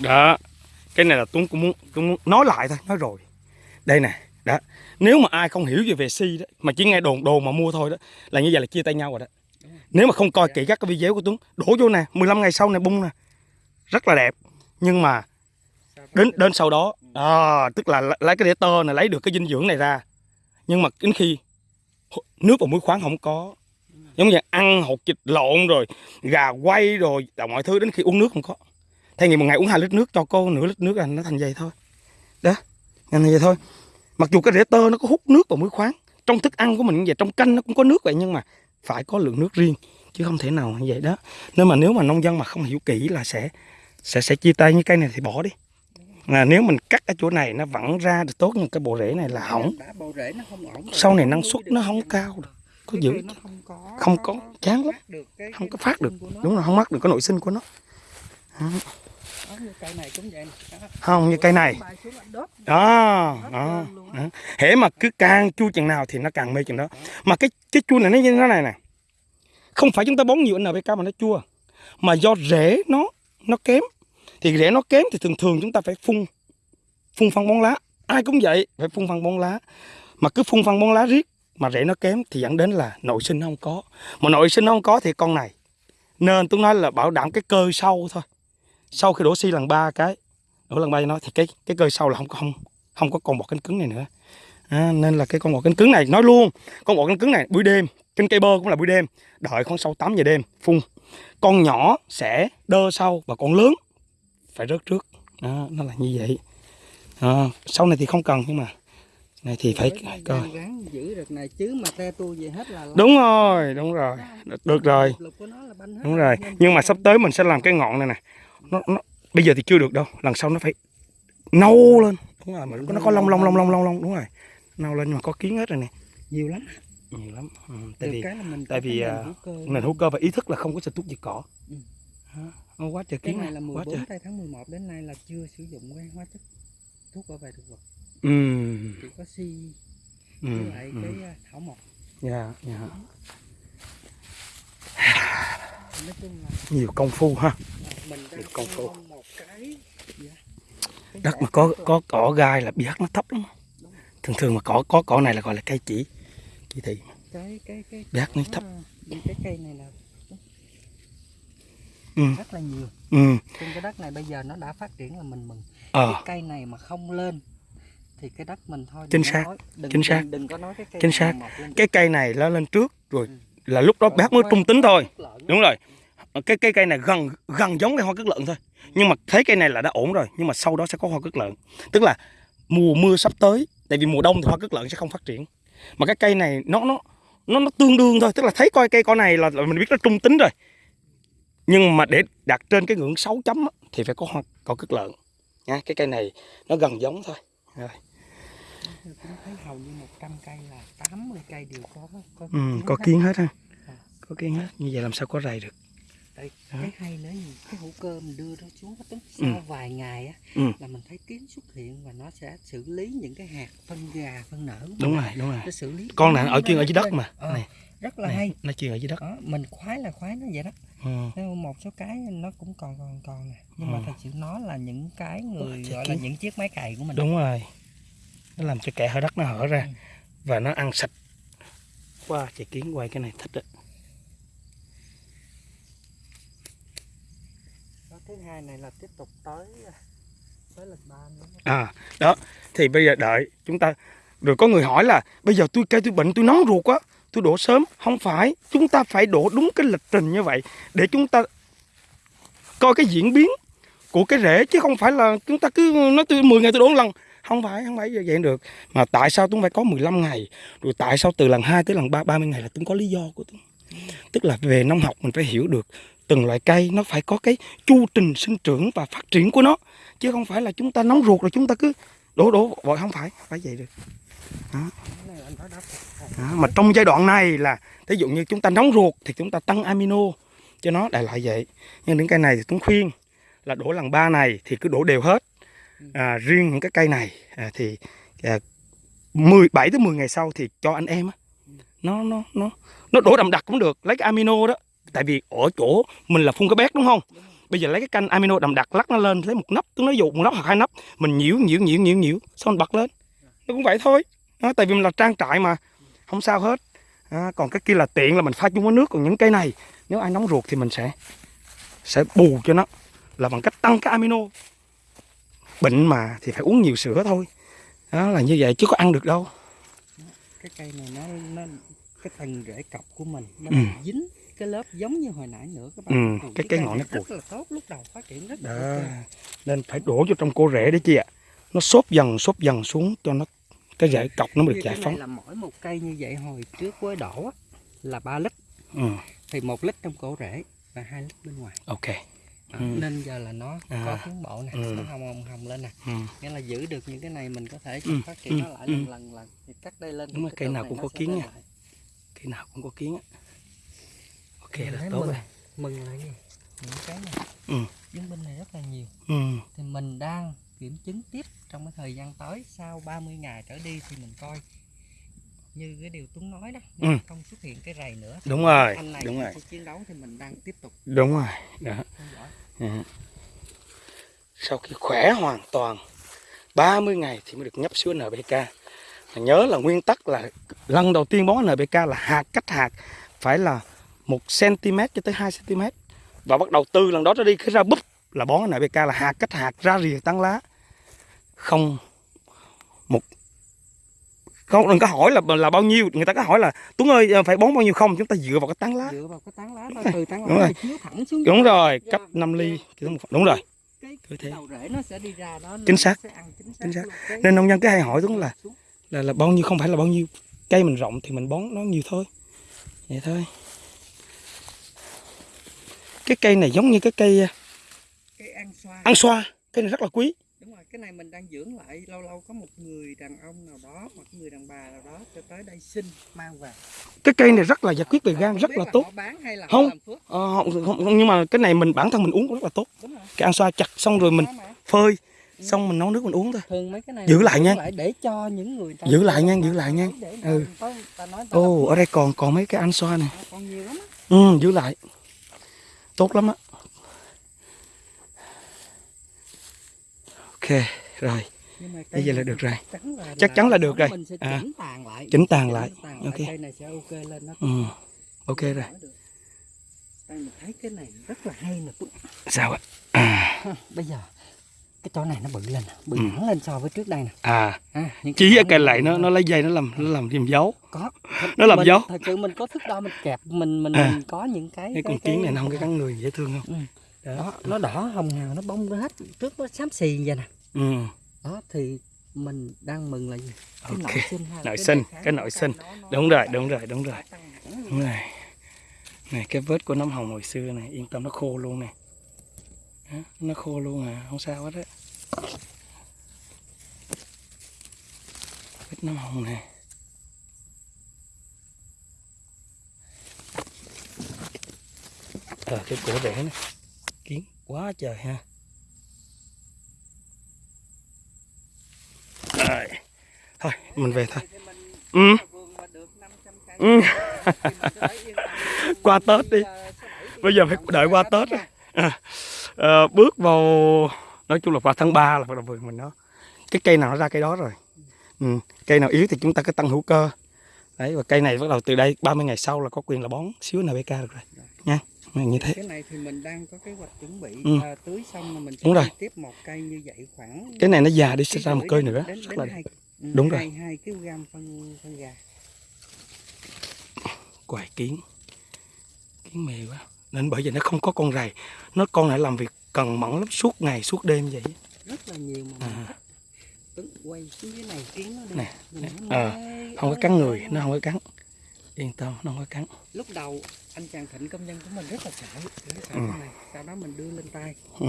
đó cái này là tuấn cũng muốn cũng muốn nói lại thôi nói rồi. Đây nè đó nếu mà ai không hiểu về về si đó mà chỉ nghe đồn đồn mà mua thôi đó là như vậy là chia tay nhau rồi đó. Nếu mà không coi kỹ các cái video của tuấn đổ vô nè 15 ngày sau này bung nè. Rất là đẹp nhưng mà đến đến sau đó à, tức là lấy cái để tơ này lấy được cái dinh dưỡng này ra. Nhưng mà đến khi nước và muối khoáng không có. Giống như ăn hột vịt lộn rồi gà quay rồi là mọi thứ đến khi uống nước không có thay vì một ngày uống hai lít nước cho cô nửa lít nước là nó thành vậy thôi. Đó thành vậy thôi. Mặc dù cái rễ tơ nó có hút nước và muối khoáng trong thức ăn của mình vậy trong canh nó cũng có nước vậy nhưng mà phải có lượng nước riêng chứ không thể nào như vậy đó. Nên mà nếu mà nông dân mà không hiểu kỹ là sẽ sẽ sẽ chia tay như cây này thì bỏ đi. Là nếu mình cắt ở chỗ này nó vẫn ra được tốt nhưng cái bộ rễ này là hỏng. Sau này năng suất nó không cao được có giữ không có chán lắm. không có phát được. đúng rồi không mắc được cái nội sinh của nó cây này cũng vậy không như cây này. Đó đó, đó. hễ mà cứ càng chua chừng nào thì nó càng mê chừng đó. Mà cái cái chua này nó như thế này nè. Không phải chúng ta bón nhiều NPK mà nó chua. Mà do rễ nó nó kém. Thì rễ nó kém thì thường thường chúng ta phải phun phun phân bón lá. Ai cũng vậy phải phun phân bón lá. Mà cứ phun phân bón lá riết mà rễ nó kém thì dẫn đến là nội sinh nó không có. Mà nội sinh nó không có thì con này nên tôi nói là bảo đảm cái cơ sâu thôi sau khi đổ xi lần ba cái đổ lần ba cho nó thì cái cái cơ sâu là không có không không có con bọt cánh cứng này nữa. À, nên là cái con bọt cánh cứng này nói luôn con bọt cánh cứng này buổi đêm trên cây bơ cũng là buổi đêm đợi khoảng sau 8 giờ đêm phun. Con nhỏ sẽ đơ sau và con lớn phải rớt trước. Đó, nó là như vậy. À, sau này thì không cần nhưng mà này thì phải coi. giữ được này chứ mà te tua về hết là đúng rồi đúng rồi được rồi. đúng rồi nhưng mà sắp tới mình sẽ làm cái ngọn này nè nó, nó bây giờ thì chưa được đâu lần sau nó phải nâu lên. Đúng rồi mà nó có lông lông lông lông lông lông đúng rồi. Nâu lên nhưng mà có kiến hết rồi nè. Nhiều lắm nhiều lắm. Ừ, tại vì tại vì, à, nền hữu cơ. và ý thức là không có xịt thuốc diệt cỏ. Ừ. Nó quá trời cái kiến này là quá 14 trời. tây tháng 11 đến nay là chưa sử dụng cái hóa chất thuốc bảo vệ thực vật. Ừ. Chỉ có si ừ với lại ừ. cái à, thảo mộc. Dạ dạ. Nói chung là nhiều công phu ha mình đang một cái gì đó. Cái. Đất mà có có cỏ gai là pH nó thấp lắm. Thường thường mà cỏ có cỏ này là gọi là cây chỉ chỉ thị. Cái cái cái pH nó thấp. cái cây này là ừ. Rất là nhiều. Ừ. Trên cái đất này bây giờ nó đã phát triển là mình mừng. Ờ. Cái cây này mà không lên thì cái đất mình thôi Chính xác, nói, đừng, chính xác. đừng, đừng có nói cái cây Chính xác. cái cây này nó lên trước rồi Ừ. là lúc đó bác mới trung tính thôi. đúng rồi Ờ, cái cây cây này gần gần giống cái hoa cất lợn thôi. Nhưng mà thấy cây này là đã ổn rồi nhưng mà sau đó sẽ có hoa cất lợn. Tức là mùa mưa sắp tới tại vì mùa đông thì hoa cất lợn sẽ không phát triển. Mà cái cây này nó nó nó nó tương đương thôi tức là thấy coi cây con này là, là mình biết nó trung tính rồi. Nhưng mà để đạt trên cái ngưỡng 6 chấm á, thì phải có hoa có cất lợn. Nha cái cây này nó gần giống thôi. Rồi. Thấy hầu như 100 cây là 80 cây đều có có, ừ, kiến có hết. kiến hết ha. À. có kiến hết. Như vậy làm sao có rầy được. Tại Đó. cái hay nữa cái hữu cơ mình đưa nó xuống tính Ừ. sau vài ngày á Ừ. là mình thấy kiến xuất hiện và nó sẽ xử lý những cái hạt phân gà phân nở đúng rồi đúng rồi nó xử lý con này ở chuyên ở dưới đất mà Ờ, này, rất là này hay nó chuyên ở dưới đất đó mình khoái là khoái nó vậy đó ừ. Một số cái nó cũng còn còn còn nè nhưng mà Ừ. thật sự nó là những cái người gọi là những chiếc máy cày của mình đúng rồi nó làm cho kẽ hở đất nó hở ra Ừ. và nó ăn sạch qua wow, chạy kiến quay cái này thích đó. Thứ hai này là tiếp tục tới à, tới lịch ba nữa à đó, thì bây giờ đợi, chúng ta, rồi có người hỏi là, bây giờ tôi cây tôi bệnh, tôi nóng ruột quá tôi đổ sớm, không phải, chúng ta phải đổ đúng cái lịch trình như vậy để chúng ta coi cái diễn biến của cái rễ, chứ không phải là chúng ta cứ nói tôi 10 ngày tôi đổ một lần. Không phải không phải như vậy được. Mà tại sao tôi phải có 15 ngày? Rồi tại sao từ lần 2 tới lần 3 30 ngày là tôi có lý do của tôi? Tức là về nông học mình phải hiểu được từng loại cây nó phải có cái chu trình sinh trưởng và phát triển của nó chứ không phải là chúng ta nóng ruột rồi chúng ta cứ đổ đổ vội không phải phải vậy được đó. đó. mà trong giai đoạn này là thí dụ như chúng ta nóng ruột thì chúng ta tăng amino cho nó đại loại vậy nhưng những cây này thì Tuấn khuyên là đổ lần ba này thì cứ đổ đều hết à, riêng những cái cây này à, thì à, 17 tới 10 ngày sau thì cho anh em á nó nó nó nó đổ đậm đặc cũng được lấy cái amino đó tại vì ở chỗ mình là phun cái bét đúng không? Bây giờ lấy cái canh amino đậm đặc lắc nó lên lấy một nắp tôi nói dụ một nắp hoặc hai nắp mình nhiễu nhiễu nhiễu nhiễu nhiễu xong mình bật lên. Nó cũng vậy thôi. Đó, tại vì mình là trang trại mà không sao hết. À, còn cái kia là tiện là mình pha chung với nước còn những cây này nếu ai nóng ruột thì mình sẽ sẽ bù cho nó. Là bằng cách tăng cái amino. Bệnh mà thì phải uống nhiều sữa thôi. Đó là như vậy chứ có ăn được đâu. Cái cây này nó nó cái phần rễ cọc của mình nó Ừ. dính cái lớp giống như hồi nãy nữa các bạn Ừ, cái- cái ngọn nó rất là tốt lúc đầu phát triển rất là đó ok. nên phải đổ vô trong cô rễ đấy chị ạ nó xốp dần xốp dần xuống cho nó cái rễ cọc nó được Như giải phóng là mỗi một cây như vậy hồi trước với đổ á, là 3 lít ừ, thì một lít trong cổ rễ và hai lít bên ngoài ok Đó, Ừ. nên giờ là nó À. có tiến bộ nè Ừ. nó hồng hồng hồng lên nè ừ. nghĩa là giữ được những cái này mình có thể Ừ, phát triển ừ, nó lại ừ. lần lần lần thì cắt đây lên Đúng rồi, cây nào cũng có kiến nha. cái nào cũng có kiến á ok Mình là tốt mừng, rồi. Mừng là gì? Những cái này. Ừ. chứng minh này rất là nhiều. Ừ. thì mình đang kiểm chứng tiếp trong cái thời gian tới. Sau 30 ngày trở đi thì mình coi. Như cái điều Tuấn nói đó Ừ. không xuất hiện cái rầy nữa. Đúng rồi anh này đúng rồi. chiến đấu thì mình đang tiếp tục đúng rồi đó. Ừ. sau khi khỏe hoàn toàn 30 ngày thì mới được nhấp xuống Mà nhớ là nguyên tắc là lần đầu tiên bón NPK là hạt cách hạt phải là 1 cm cho tới 2 cm và bắt đầu từ lần đó trở đi khi ra búp. Là bón NPK là hạt cách hạt ra rìa tán lá. Không một không đừng có hỏi là là bao nhiêu. Người ta có hỏi là Tuấn ơi phải bón bao nhiêu không? Chúng ta dựa vào cái tán lá. Dựa vào cái tán lá từ tán Đúng lá rồi. này chiếu thẳng xuống đúng rồi cấp 5 ly đúng rồi. Cái, cứ thế. cái đầu rễ nó sẽ đi ra đó Chính nó xác. sẽ ăn chính xác, Chính xác. luôn. Cái- Nên nông dân cứ hay hỏi Tuấn là là là bao nhiêu không phải là bao nhiêu. Cây mình rộng thì mình bón nó nhiều thôi. Vậy thôi cái cây này giống như cái cây à, cái ăn xoa. ăn xoa. Cây này rất là quý. Đúng rồi cái này mình đang dưỡng lại. Lâu lâu có một người đàn ông nào đó hoặc người đàn bà nào đó cho tới đây xin mang về. Cái cây này rất là giải quyết về gan rất là tốt. họ bán hay là Không. họ làm phước? ờ, không, không, nhưng mà cái này mình bản thân mình uống cũng rất là tốt. Cái ăn xoa chặt xong rồi mình phơi xong mình nấu nước mình uống thôi. Thường mấy cái này Giữ lại nha. lại để cho những người ta Giữ lại nha, giữ lại nha. Ừ. ồ ở đây còn còn mấy cái ăn xoa này. Phước. còn nhiều lắm á. ừ, giữ lại tốt lắm á. Ok rồi. Bây giờ là được rồi. chắc chắn là Chắc chắn là được rồi. À. chỉnh tàn lại. chỉnh tàn lại. ok. cây này sẽ ok lên nó ừ. ok rồi. đây mình thấy cái này rất là hay nè. Sao ạ? À, bây giờ cái chỗ này nó bự lên bự Ừ. hẳn lên so với trước đây nè à à, chỗ ở này cây lại nó nó lấy dây nó làm nó làm thêm dấu có nó làm mình, dấu. thật sự mình có thức đo mình kẹp mình mình, À. mình có những cái cái con kiến này nó không cái cắn người dễ thương không Ừ. đó nó đỏ hồng hào nó bông hết trước nó xám xì vậy nè ừ. đó thì mình đang mừng là gì cái Ok. nội sinh Nội cái sinh, cái nội sinh. đúng rồi đúng rồi đúng rồi đúng rồi này cái vết của nấm hồng hồi xưa này yên tâm nó khô luôn nè nó khô luôn à không sao hết á. Bít nó hồng nè. À, cái cổ đẻ nè. Kiến quá trời ha. À, thôi mình về thôi. Ừ. ừ. qua tết đi. Bây giờ phải đợi qua tết á. À, bước vào nói chung là vào tháng 3 là bắt đầu vườn mình nó cái cây nào nó ra cây đó rồi ừ. cây nào yếu thì chúng ta cứ tăng hữu cơ đấy và cây này bắt đầu từ đây 30 ngày sau là có quyền là bón xíu NPK được rồi nha như thế cái này thì mình đang có kế hoạch chuẩn bị Ừ. à, tưới xong là mình sẽ Đúng rồi. tiếp một cây như vậy khoảng cái này nó già đi sẽ ra một cây nữa đến, rất đến là hai, ừ, Đúng rồi. hai, hai kg phân phân gà quài kiến kiến mề quá nên bởi vì nó không có con rầy nó con này làm việc cần mẫn lắm suốt ngày suốt đêm vậy. Rất là nhiều mà À. Tuấn quay xuống cái này kiến nó đi. Nè, nè, ờ, không có cắn người nó không có cắn. Yên tâm nó không có cắn. Lúc đầu anh chàng thịnh công nhân của mình rất là sợ rất sợ Ừ. cái này sau đó mình đưa lên tay. Ừ.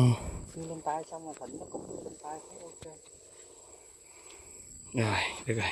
đưa lên tay xong rồi thịnh nó cũng đưa lên tay thấy ok. Rồi được rồi